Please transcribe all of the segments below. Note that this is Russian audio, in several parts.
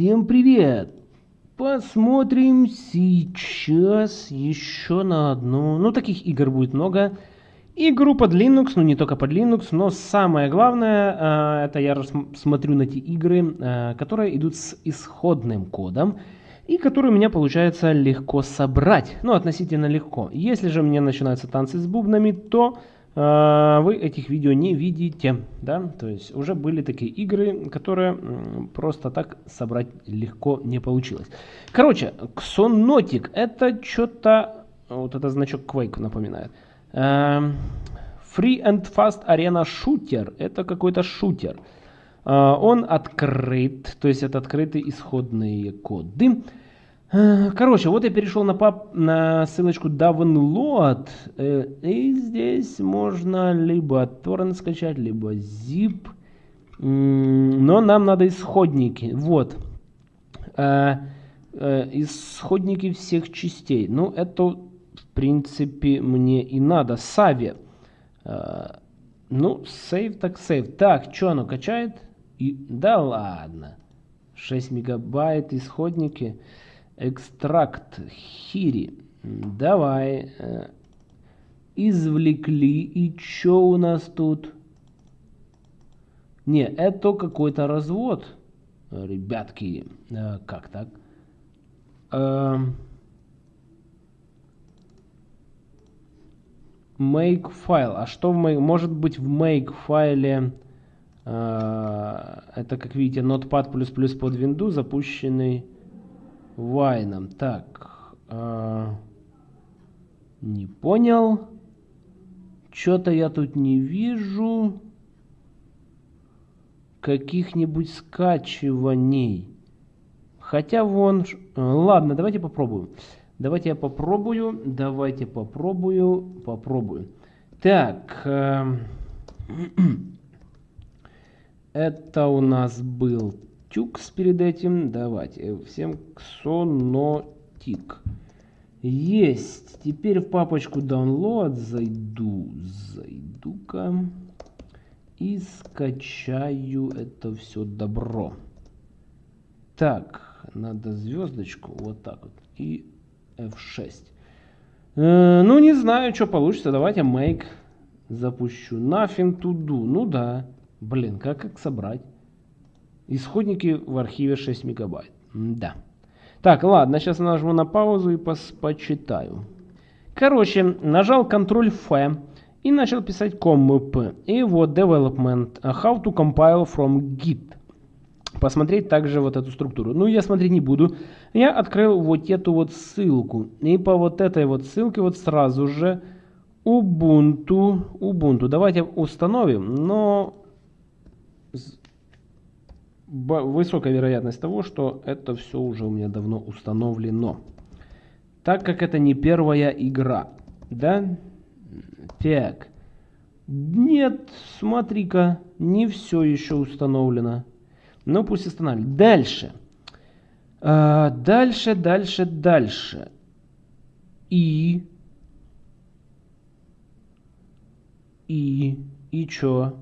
Всем привет! Посмотрим сейчас еще на одну. Ну, таких игр будет много. Игру под Linux, ну не только под Linux, но самое главное, э, это я смотрю на те игры, э, которые идут с исходным кодом и которые у меня получается легко собрать. Ну, относительно легко. Если же мне начинаются танцы с бубнами, то а, вы этих видео не видите, да, то есть уже были такие игры, которые просто так собрать легко не получилось. Короче, Xonotic это что-то, вот это значок Quake напоминает. А, Free and Fast Arena Shooter, это какой-то шутер. А, он открыт, то есть это открытые исходные коды. Э, короче, вот я перешел на, пап, на ссылочку download, э, и здесь можно либо torrent скачать, либо zip, но нам надо исходники, вот, э, исходники всех частей, ну это в принципе мне и надо, Сави, ну сейв так сейв, так, что оно качает? И, да ладно, 6 мегабайт исходники, Экстракт хири. Давай. Э, извлекли. И что у нас тут? Не, это какой-то развод. Ребятки. Э, как так? Эм. Make файл. А что в make? Может быть в make файле э, это, как видите, Notepad++ под Windows запущенный Вайном. Так. Э, не понял. Что-то я тут не вижу каких-нибудь скачиваний. Хотя вон... Ладно, давайте попробуем. Давайте я попробую. Давайте попробую. Попробую. Так. Э, это у нас был тюкс перед этим. Давайте. Э, всем ксонотик. Есть. Теперь в папочку download зайду. Зайду-ка. И скачаю это все добро. Так. Надо звездочку. Вот так вот. И F6. Э, ну, не знаю, что получится. Давайте make запущу. Nothing to do. Ну да. Блин, как, как собрать? Исходники в архиве 6 мегабайт. Да. Так, ладно, сейчас нажму на паузу и пос почитаю. Короче, нажал Ctrl-F и начал писать commp. И вот development, how to compile from git. Посмотреть также вот эту структуру. Ну, я смотреть не буду. Я открыл вот эту вот ссылку. И по вот этой вот ссылке вот сразу же Ubuntu. Ubuntu. Давайте установим, но высокая вероятность того, что это все уже у меня давно установлено. Так как это не первая игра. Да? Так. Нет, смотри-ка, не все еще установлено. Ну, пусть устанавливает. Дальше. А, дальше, дальше, дальше. И... И... И чё?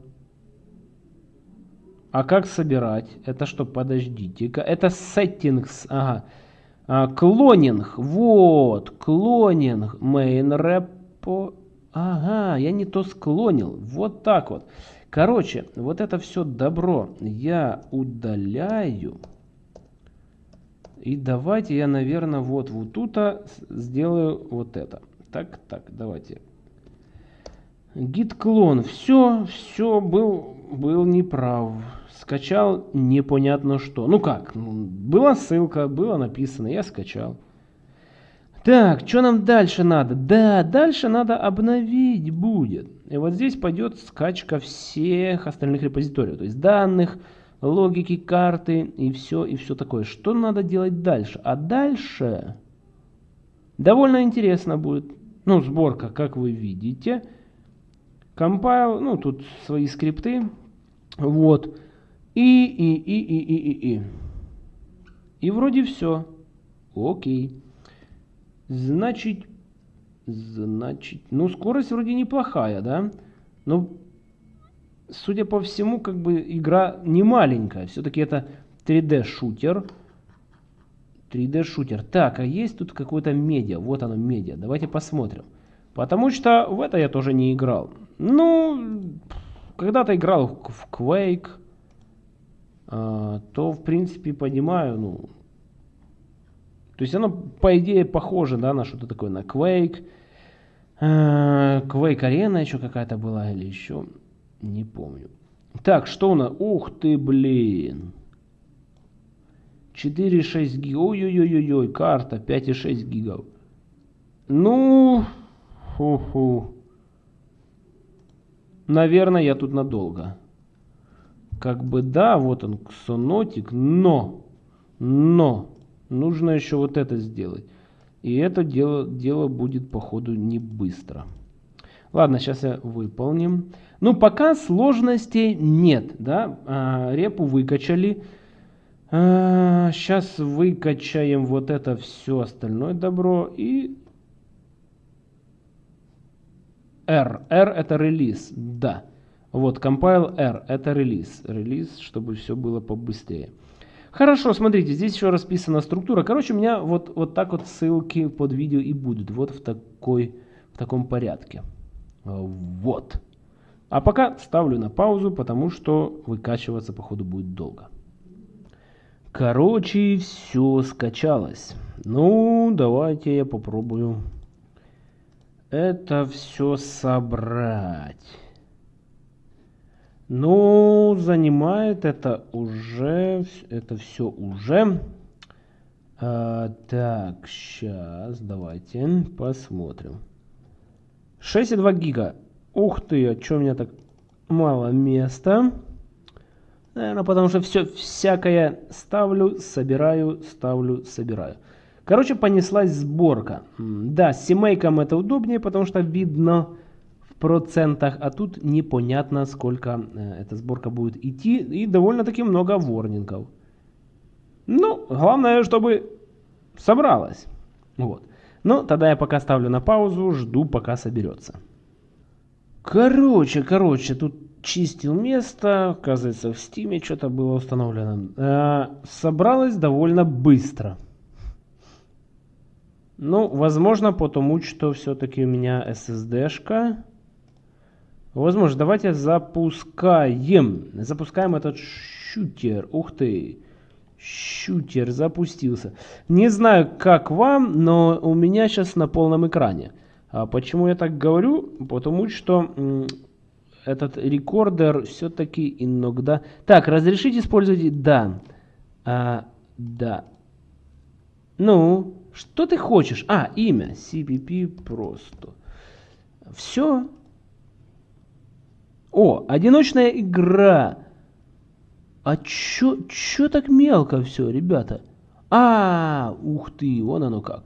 А как собирать? Это что, подождите-ка. Это settings. Ага. А, клонинг. Вот. Клонинг. Main repo. Ага, я не то склонил. Вот так вот. Короче, вот это все добро я удаляю. И давайте я, наверное, вот, вот тут сделаю вот это. Так, так, давайте. Git клон. Все, все, был, был неправ скачал непонятно что. Ну как, ну, была ссылка, было написано, я скачал. Так, что нам дальше надо? Да, дальше надо обновить будет. И вот здесь пойдет скачка всех остальных репозиториев. То есть данных, логики, карты и все, и все такое. Что надо делать дальше? А дальше довольно интересно будет. Ну, сборка, как вы видите. Compile, ну, тут свои скрипты. Вот. И, и, и, и, и, и, и. И вроде все. Окей. Значит, значит, ну скорость вроде неплохая, да? Но, судя по всему, как бы игра не маленькая. Все-таки это 3D-шутер. 3D-шутер. Так, а есть тут какое-то медиа? Вот оно, медиа. Давайте посмотрим. Потому что в это я тоже не играл. Ну, когда-то играл в Quake, а, то, в принципе, понимаю, ну... То есть оно, по идее, похоже, да, на что-то такое, на Quake. А, Quake Arena еще какая-то была или еще, не помню. Так, что у нас? Ух ты, блин. 4,6 гигов. Ой-ой-ой-ой, карта 5,6 гигов. Ну, фу-фу. Наверное, я тут надолго. Как бы да, вот он, ксонотик, но, но, нужно еще вот это сделать. И это дело, дело будет, походу, не быстро. Ладно, сейчас я выполним. Ну, пока сложностей нет, да. А, репу выкачали. А, сейчас выкачаем вот это все остальное добро. И R. R это релиз, да. Вот, compile R это релиз. Релиз, чтобы все было побыстрее. Хорошо, смотрите, здесь еще расписана структура. Короче, у меня вот, вот так вот ссылки под видео и будут. Вот в, такой, в таком порядке. Вот. А пока ставлю на паузу, потому что выкачиваться, походу, будет долго. Короче, все скачалось. Ну, давайте я попробую это все собрать. Ну, занимает это уже, это все уже. А, так, сейчас, давайте посмотрим. 6,2 гига. Ух ты, а что у меня так мало места? Наверное, потому что все всякое ставлю, собираю, ставлю, собираю. Короче, понеслась сборка. Да, с семейком это удобнее, потому что видно в процентах, а тут непонятно, сколько э, эта сборка будет идти. И довольно-таки много ворнингов. Ну, главное, чтобы собралась. Вот. Ну, тогда я пока ставлю на паузу, жду, пока соберется. Короче, короче, тут чистил место, оказывается, в стиме что-то было установлено. Э, собралось довольно быстро. Ну, возможно, потому что все-таки у меня SSD-шка. Возможно, давайте запускаем. Запускаем этот шутер. Ух ты. Шутер запустился. Не знаю, как вам, но у меня сейчас на полном экране. А почему я так говорю? Потому что этот рекордер все-таки иногда... Так, разрешить использовать? Да. А, да. Ну, что ты хочешь? А, имя. CPP просто. Все. О, одиночная игра. А чё, чё так мелко все, ребята? А, ух ты, вон оно как.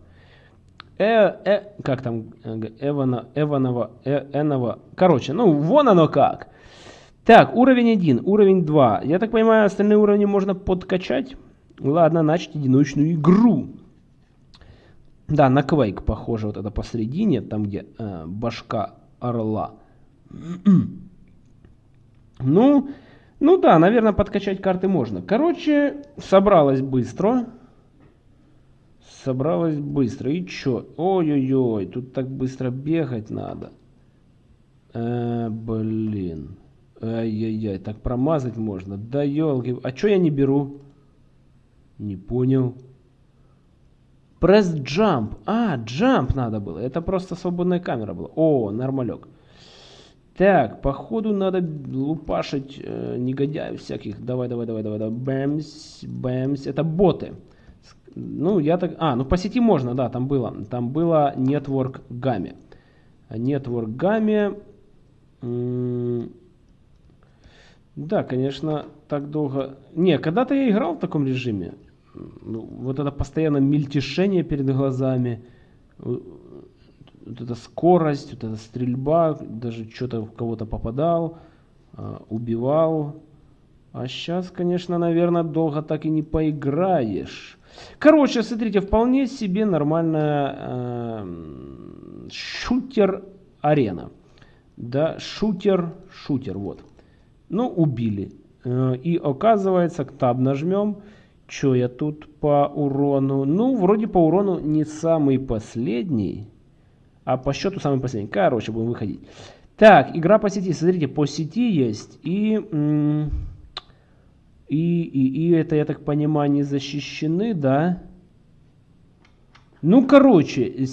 Э, э, как там, Эвана, Эванова, э, Энова. Короче, ну, вон оно как. Так, уровень 1, уровень 2. Я так понимаю, остальные уровни можно подкачать. Ладно, начать одиночную игру. Да, на Quake похоже вот это посередине, там где э, башка орла. ну, ну да, наверное, подкачать карты можно. Короче, собралась быстро. Собралась быстро. И чё? Ой-ой-ой, тут так быстро бегать надо. Э, блин. Ай-яй-яй, так промазать можно. Да елки. А чё я не беру? Не понял. Press jump. А, jump надо было. Это просто свободная камера была. О, нормалек. Так, походу надо лупашить э, негодяев всяких. Давай, давай, давай, давай, давай. Бэмс, бэмс. Это боты. Ну, я так... А, ну по сети можно, да, там было. Там было Network Game. Network Game... Да, конечно, так долго... Не, когда-то я играл в таком режиме ну, вот это постоянно мельтешение перед глазами, вот эта скорость, вот эта стрельба, даже что-то в кого-то попадал, а, убивал. А сейчас, конечно, наверное, долго так и не поиграешь. Короче, смотрите, вполне себе нормальная э, шутер-арена. Да, шутер, шутер, вот. Ну, убили. Э, и оказывается, таб нажмем, Что я тут по урону? Ну, вроде по урону не самый последний, а по счету самый последний. Короче, будем выходить. Так, игра по сети. Смотрите, по сети есть. И, и, и, и это, я так понимаю, не защищены, да? Ну, короче,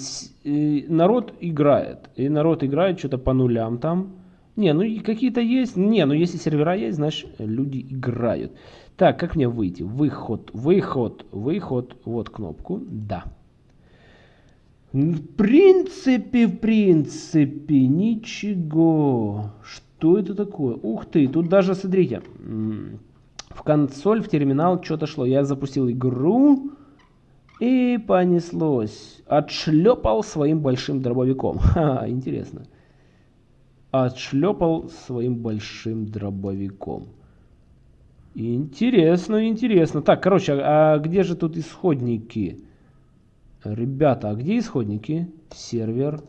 э, народ играет. И народ играет что-то по нулям там. Не, ну какие-то есть. Не, ну если сервера есть, значит люди играют. Так, как мне выйти? Выход, выход, выход. Вот кнопку. Да. В принципе, в принципе, ничего. Что это такое? Ух ты, тут даже, смотрите, в консоль, в терминал что-то шло. Я запустил игру и понеслось. Отшлепал своим большим дробовиком. Ха, интересно. Отшлепал своим большим дробовиком. Интересно, интересно. Так, короче, а, а где же тут исходники? Ребята, а где исходники? Сервер.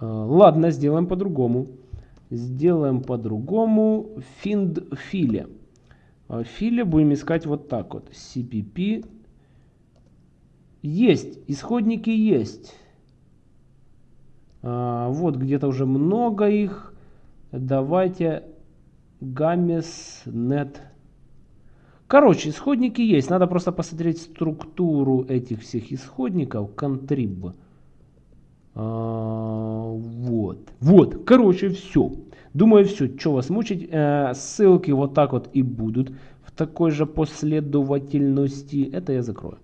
А, ладно, сделаем по-другому. Сделаем по-другому. Find. А, филе будем искать вот так вот. CPP. Есть, исходники есть. А, вот где-то уже много их. Давайте Games.net. Короче, исходники есть. Надо просто посмотреть структуру этих всех исходников. Contrib. А, вот. Вот. Короче, все. Думаю, все. Что вас мучить? Э, ссылки вот так вот и будут. В такой же последовательности. Это я закрою.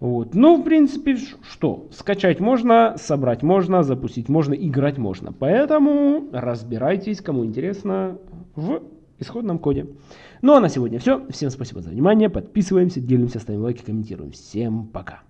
Вот. Ну, в принципе, что? Скачать можно, собрать можно, запустить можно, играть можно. Поэтому разбирайтесь, кому интересно, в исходном коде. Ну а на сегодня все. Всем спасибо за внимание. Подписываемся, делимся, ставим лайки, комментируем. Всем пока.